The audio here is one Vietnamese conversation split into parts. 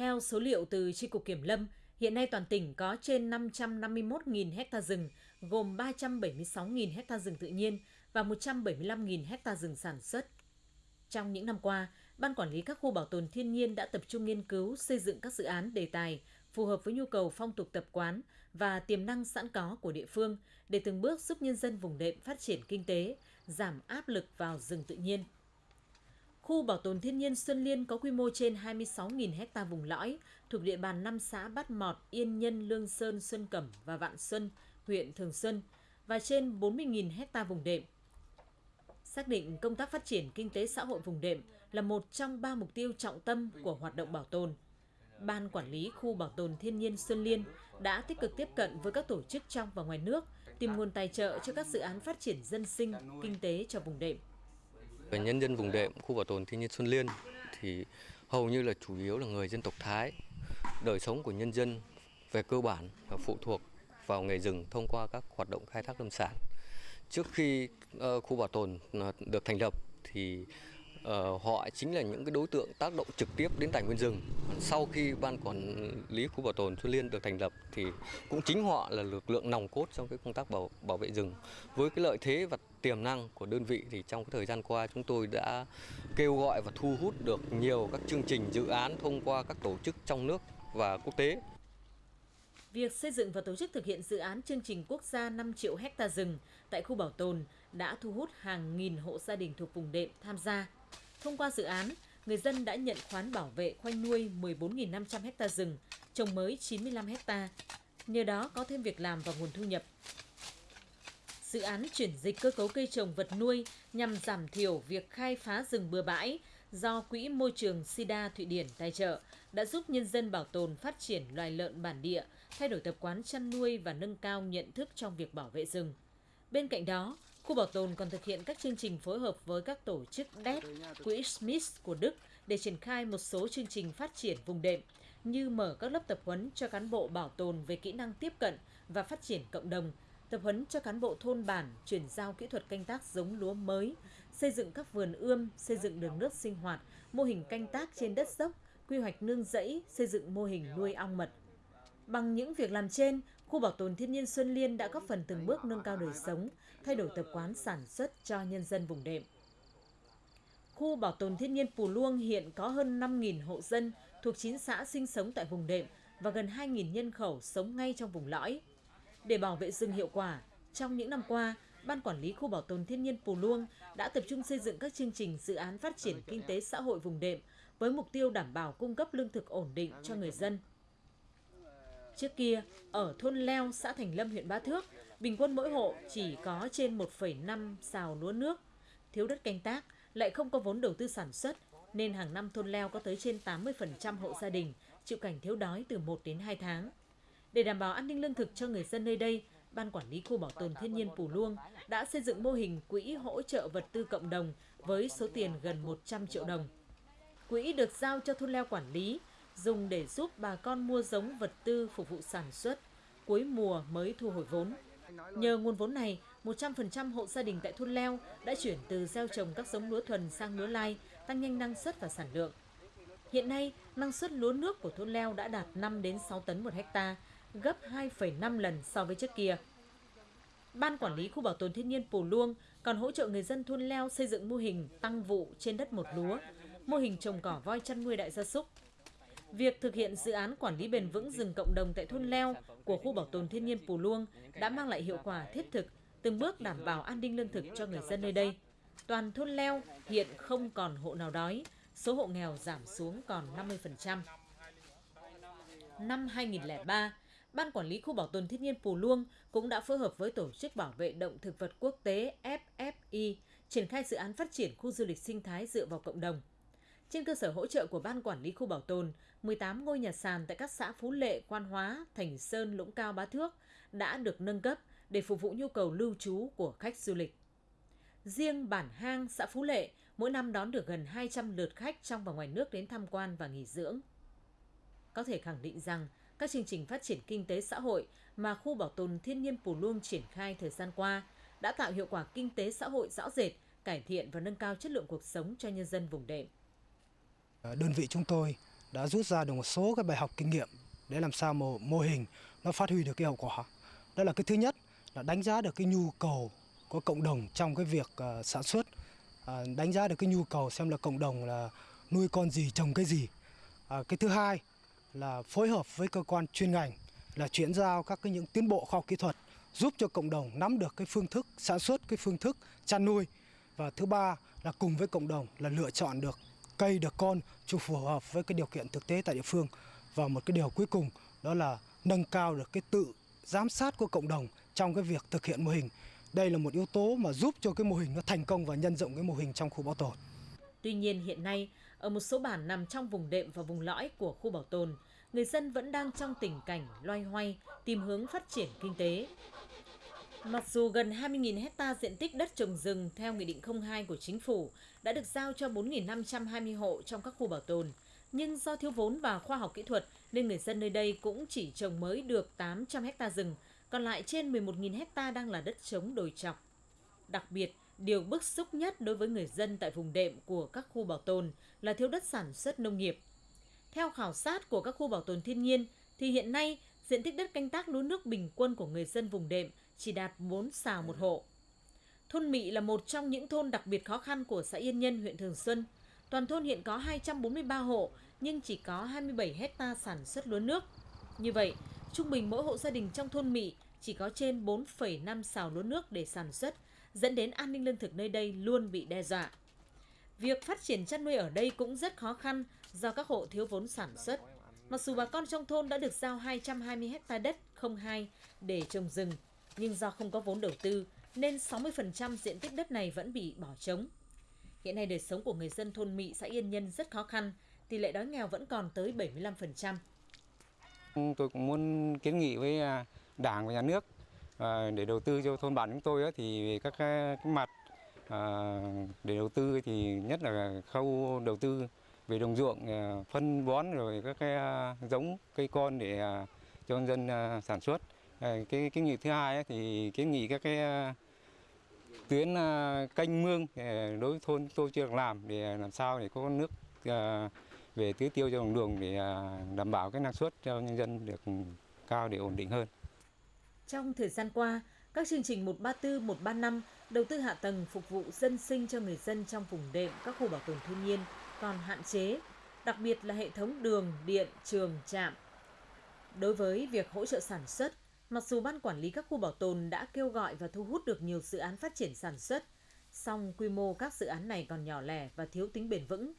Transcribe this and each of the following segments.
Theo số liệu từ tri cục Kiểm lâm, hiện nay toàn tỉnh có trên 551.000 ha rừng, gồm 376.000 ha rừng tự nhiên và 175.000 ha rừng sản xuất. Trong những năm qua, Ban Quản lý các khu bảo tồn thiên nhiên đã tập trung nghiên cứu xây dựng các dự án đề tài phù hợp với nhu cầu phong tục tập quán và tiềm năng sẵn có của địa phương để từng bước giúp nhân dân vùng đệm phát triển kinh tế, giảm áp lực vào rừng tự nhiên. Khu bảo tồn thiên nhiên Xuân Liên có quy mô trên 26.000 ha vùng lõi thuộc địa bàn 5 xã Bát Mọt, Yên Nhân, Lương Sơn, Xuân Cẩm và Vạn Xuân, huyện Thường Xuân và trên 40.000 ha vùng đệm. Xác định công tác phát triển kinh tế xã hội vùng đệm là một trong ba mục tiêu trọng tâm của hoạt động bảo tồn. Ban quản lý khu bảo tồn thiên nhiên Xuân Liên đã tích cực tiếp cận với các tổ chức trong và ngoài nước, tìm nguồn tài trợ cho các dự án phát triển dân sinh, kinh tế cho vùng đệm. Về nhân dân vùng đệm khu bảo tồn thiên nhiên Xuân Liên thì hầu như là chủ yếu là người dân tộc Thái. Đời sống của nhân dân về cơ bản là phụ thuộc vào nghề rừng thông qua các hoạt động khai thác lâm sản. Trước khi uh, khu bảo tồn uh, được thành lập thì uh, họ chính là những cái đối tượng tác động trực tiếp đến tài nguyên rừng. Sau khi ban quản lý khu bảo tồn Xuân Liên được thành lập thì cũng chính họ là lực lượng nòng cốt trong cái công tác bảo bảo vệ rừng. Với cái lợi thế và tiềm năng của đơn vị thì trong cái thời gian qua chúng tôi đã kêu gọi và thu hút được nhiều các chương trình dự án thông qua các tổ chức trong nước và quốc tế. Việc xây dựng và tổ chức thực hiện dự án chương trình quốc gia 5 triệu hecta rừng tại khu bảo tồn đã thu hút hàng nghìn hộ gia đình thuộc vùng đệm tham gia. Thông qua dự án, người dân đã nhận khoán bảo vệ khoanh nuôi 14.500 ha rừng, trồng mới 95 ha. Nhờ đó có thêm việc làm và nguồn thu nhập. Dự án chuyển dịch cơ cấu cây trồng vật nuôi nhằm giảm thiểu việc khai phá rừng bừa bãi do Quỹ Môi trường SIDA Thụy Điển tài trợ đã giúp nhân dân bảo tồn phát triển loài lợn bản địa, thay đổi tập quán chăn nuôi và nâng cao nhận thức trong việc bảo vệ rừng. Bên cạnh đó, Khu bảo tồn còn thực hiện các chương trình phối hợp với các tổ chức DET, Quỹ Smith của Đức để triển khai một số chương trình phát triển vùng đệm như mở các lớp tập huấn cho cán bộ bảo tồn về kỹ năng tiếp cận và phát triển cộng đồng, tập huấn cho cán bộ thôn bản chuyển giao kỹ thuật canh tác giống lúa mới, xây dựng các vườn ươm, xây dựng đường nước sinh hoạt, mô hình canh tác trên đất dốc, quy hoạch nương rẫy, xây dựng mô hình nuôi ong mật. Bằng những việc làm trên, khu bảo tồn thiên nhiên Xuân Liên đã góp phần từng bước nâng cao đời sống, thay đổi tập quán sản xuất cho nhân dân vùng đệm. Khu bảo tồn thiên nhiên Pù Luông hiện có hơn 5.000 hộ dân thuộc 9 xã sinh sống tại vùng đệm và gần 2.000 nhân khẩu sống ngay trong vùng lõi. Để bảo vệ rừng hiệu quả, trong những năm qua, Ban Quản lý Khu Bảo tồn Thiên nhiên Pù Luông đã tập trung xây dựng các chương trình dự án phát triển kinh tế xã hội vùng đệm với mục tiêu đảm bảo cung cấp lương thực ổn định cho người dân. Trước kia, ở thôn Leo, xã Thành Lâm, huyện Bá Thước, bình quân mỗi hộ chỉ có trên 1,5 xào lúa nước. Thiếu đất canh tác, lại không có vốn đầu tư sản xuất, nên hàng năm thôn Leo có tới trên 80% hộ gia đình chịu cảnh thiếu đói từ 1 đến 2 tháng. Để đảm bảo an ninh lương thực cho người dân nơi đây, Ban Quản lý Khu Bảo tồn Thiên nhiên Pù Luông đã xây dựng mô hình quỹ hỗ trợ vật tư cộng đồng với số tiền gần 100 triệu đồng. Quỹ được giao cho thôn Leo quản lý, dùng để giúp bà con mua giống vật tư phục vụ sản xuất, cuối mùa mới thu hồi vốn. Nhờ nguồn vốn này, 100% hộ gia đình tại thôn Leo đã chuyển từ gieo trồng các giống lúa thuần sang lúa lai, tăng nhanh năng suất và sản lượng. Hiện nay, năng suất lúa nước của thôn Leo đã đạt 5 đến 6 tấn một hecta, gấp 2,5 lần so với trước kia. Ban quản lý khu bảo tồn thiên nhiên Pù Luông còn hỗ trợ người dân thôn Leo xây dựng mô hình tăng vụ trên đất một lúa, mô hình trồng cỏ voi chăn nuôi đại gia súc, Việc thực hiện dự án quản lý bền vững rừng cộng đồng tại thôn Leo của khu bảo tồn thiên nhiên Pù Luông đã mang lại hiệu quả thiết thực, từng bước đảm bảo an ninh lương thực cho người dân nơi đây. Toàn thôn Leo hiện không còn hộ nào đói, số hộ nghèo giảm xuống còn 50%. Năm 2003, Ban Quản lý Khu Bảo tồn Thiên nhiên Pù Luông cũng đã phối hợp với Tổ chức Bảo vệ Động thực vật Quốc tế FFI triển khai dự án phát triển khu du lịch sinh thái dựa vào cộng đồng. Trên cơ sở hỗ trợ của Ban Quản lý Khu Bảo tồn, 18 ngôi nhà sàn tại các xã Phú Lệ, Quan Hóa, Thành Sơn, Lũng Cao, Bá Thước đã được nâng cấp để phục vụ nhu cầu lưu trú của khách du lịch. Riêng bản hang xã Phú Lệ mỗi năm đón được gần 200 lượt khách trong và ngoài nước đến tham quan và nghỉ dưỡng. Có thể khẳng định rằng các chương trình phát triển kinh tế xã hội mà khu bảo tồn thiên nhiên Pù Luông triển khai thời gian qua đã tạo hiệu quả kinh tế xã hội rõ rệt, cải thiện và nâng cao chất lượng cuộc sống cho nhân dân vùng đệm. Ờ, đơn vị chúng tôi đã rút ra được một số cái bài học kinh nghiệm để làm sao mà mô hình nó phát huy được cái hiệu quả. Đó là cái thứ nhất là đánh giá được cái nhu cầu của cộng đồng trong cái việc uh, sản xuất, uh, đánh giá được cái nhu cầu xem là cộng đồng là nuôi con gì trồng cái gì. Uh, cái thứ hai là phối hợp với cơ quan chuyên ngành là chuyển giao các cái những tiến bộ khoa học kỹ thuật giúp cho cộng đồng nắm được cái phương thức sản xuất, cái phương thức chăn nuôi và thứ ba là cùng với cộng đồng là lựa chọn được cây được con cho phù hợp với cái điều kiện thực tế tại địa phương và một cái điều cuối cùng đó là nâng cao được cái tự giám sát của cộng đồng trong cái việc thực hiện mô hình. Đây là một yếu tố mà giúp cho cái mô hình nó thành công và nhân rộng cái mô hình trong khu bảo tồn. Tuy nhiên hiện nay, ở một số bản nằm trong vùng đệm và vùng lõi của khu bảo tồn, người dân vẫn đang trong tình cảnh loay hoay tìm hướng phát triển kinh tế. Mặc dù gần 20.000 hecta diện tích đất trồng rừng theo Nghị định 02 của Chính phủ đã được giao cho 4.520 hộ trong các khu bảo tồn, nhưng do thiếu vốn và khoa học kỹ thuật nên người dân nơi đây cũng chỉ trồng mới được 800 hecta rừng, còn lại trên 11.000 hecta đang là đất trống đồi trọc. Đặc biệt, điều bức xúc nhất đối với người dân tại vùng đệm của các khu bảo tồn là thiếu đất sản xuất nông nghiệp. Theo khảo sát của các khu bảo tồn thiên nhiên, thì hiện nay diện tích đất canh tác lúa nước bình quân của người dân vùng đệm chỉ đạt 4 xào một hộ. Thôn Mị là một trong những thôn đặc biệt khó khăn của xã Yên Nhân, huyện Thường Xuân. Toàn thôn hiện có 243 hộ nhưng chỉ có 27 hecta sản xuất lúa nước. Như vậy, trung bình mỗi hộ gia đình trong thôn Mị chỉ có trên 4,5 xào lúa nước để sản xuất, dẫn đến an ninh lương thực nơi đây luôn bị đe dọa. Việc phát triển chăn nuôi ở đây cũng rất khó khăn do các hộ thiếu vốn sản xuất. Mặc dù bà con trong thôn đã được giao 220 hecta đất không hai để trồng rừng, nhưng do không có vốn đầu tư nên 60% diện tích đất này vẫn bị bỏ trống. Hiện nay đời sống của người dân thôn Mị xã Yên Nhân rất khó khăn, tỷ lệ đói nghèo vẫn còn tới 75%. Ừ, tôi cũng muốn kiến nghị với à, Đảng và Nhà nước à, để đầu tư cho thôn bản chúng tôi thì về các cái mặt à, để đầu tư thì nhất là khâu đầu tư về đồng ruộng phân bón rồi các cái giống cây con để cho dân sản xuất. Ờ, cái kiến nghị thứ hai thì kiến nghị các cái ờ, tuyến ờ, canh mương đối với thôn tôi chưa được làm để làm sao để có nước về tưới tiêu cho đồng đường để đảm bảo cái năng suất cho nhân dân được cao để ổn định hơn. Trong thời gian qua, các chương trình 134, 135 đầu tư hạ tầng phục vụ dân sinh cho người dân trong vùng đệm các khu bảo tồn thiên nhiên còn hạn chế, đặc biệt là hệ thống đường, điện, trường, trạm. Đối với việc hỗ trợ sản xuất, mặc dù ban quản lý các khu bảo tồn đã kêu gọi và thu hút được nhiều dự án phát triển sản xuất, song quy mô các dự án này còn nhỏ lẻ và thiếu tính bền vững.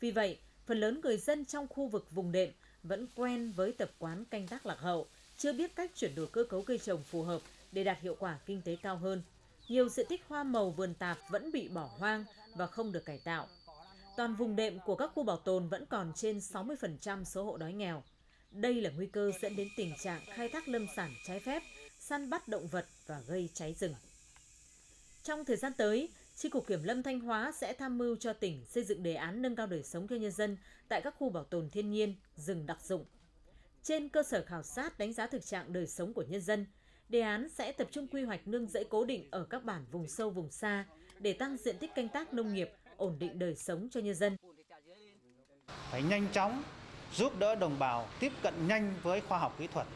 Vì vậy, phần lớn người dân trong khu vực vùng đệm vẫn quen với tập quán canh tác lạc hậu, chưa biết cách chuyển đổi cơ cấu cây trồng phù hợp để đạt hiệu quả kinh tế cao hơn. Nhiều diện tích hoa màu vườn tạp vẫn bị bỏ hoang và không được cải tạo. Toàn vùng đệm của các khu bảo tồn vẫn còn trên 60% số hộ đói nghèo. Đây là nguy cơ dẫn đến tình trạng khai thác lâm sản trái phép, săn bắt động vật và gây cháy rừng. Trong thời gian tới, tri cục Kiểm lâm Thanh Hóa sẽ tham mưu cho tỉnh xây dựng đề án nâng cao đời sống cho nhân dân tại các khu bảo tồn thiên nhiên, rừng đặc dụng. Trên cơ sở khảo sát đánh giá thực trạng đời sống của nhân dân, đề án sẽ tập trung quy hoạch nương rẫy cố định ở các bản vùng sâu vùng xa để tăng diện tích canh tác nông nghiệp, ổn định đời sống cho nhân dân. Phải nhanh chóng giúp đỡ đồng bào tiếp cận nhanh với khoa học kỹ thuật.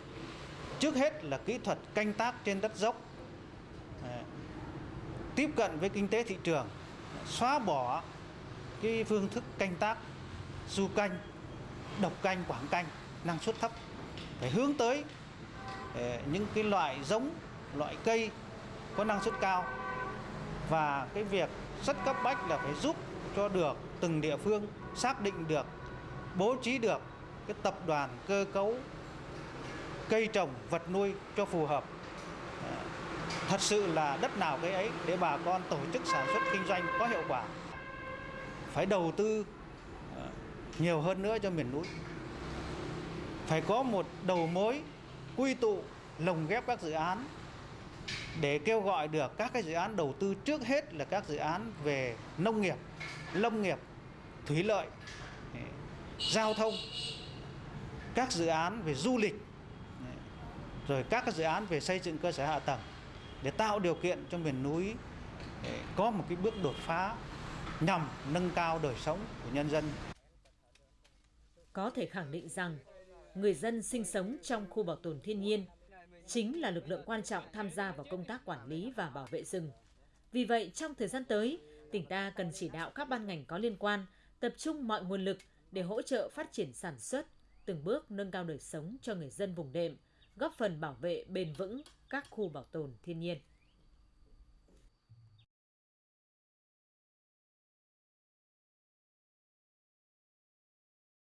Trước hết là kỹ thuật canh tác trên đất dốc, tiếp cận với kinh tế thị trường, xóa bỏ cái phương thức canh tác du canh, độc canh, quảng canh, năng suất thấp. Phải hướng tới ờ, những cái loại giống, loại cây có năng suất cao và cái việc rất cấp bách là phải giúp cho được từng địa phương xác định được bố trí được cái tập đoàn cơ cấu cây trồng vật nuôi cho phù hợp. Thật sự là đất nào cái ấy để bà con tổ chức sản xuất kinh doanh có hiệu quả. Phải đầu tư ờ, nhiều hơn nữa cho miền núi. Phải có một đầu mối quy tụ lồng ghép các dự án để kêu gọi được các cái dự án đầu tư trước hết là các dự án về nông nghiệp, lâm nghiệp, thủy lợi, giao thông các dự án về du lịch rồi các dự án về xây dựng cơ sở hạ tầng để tạo điều kiện cho miền núi eh, có một cái bước đột phá nhằm nâng cao đời sống của nhân dân. Có thể khẳng định rằng, người dân sinh sống trong khu bảo tồn thiên nhiên chính là lực lượng quan trọng tham gia vào công tác quản lý và bảo vệ rừng. Vì vậy, trong thời gian tới, tỉnh ta cần chỉ đạo các ban ngành có liên quan tập trung mọi nguồn lực để hỗ trợ phát triển sản xuất, từng bước nâng cao đời sống cho người dân vùng đệm, góp phần bảo vệ bền vững các khu bảo tồn thiên nhiên.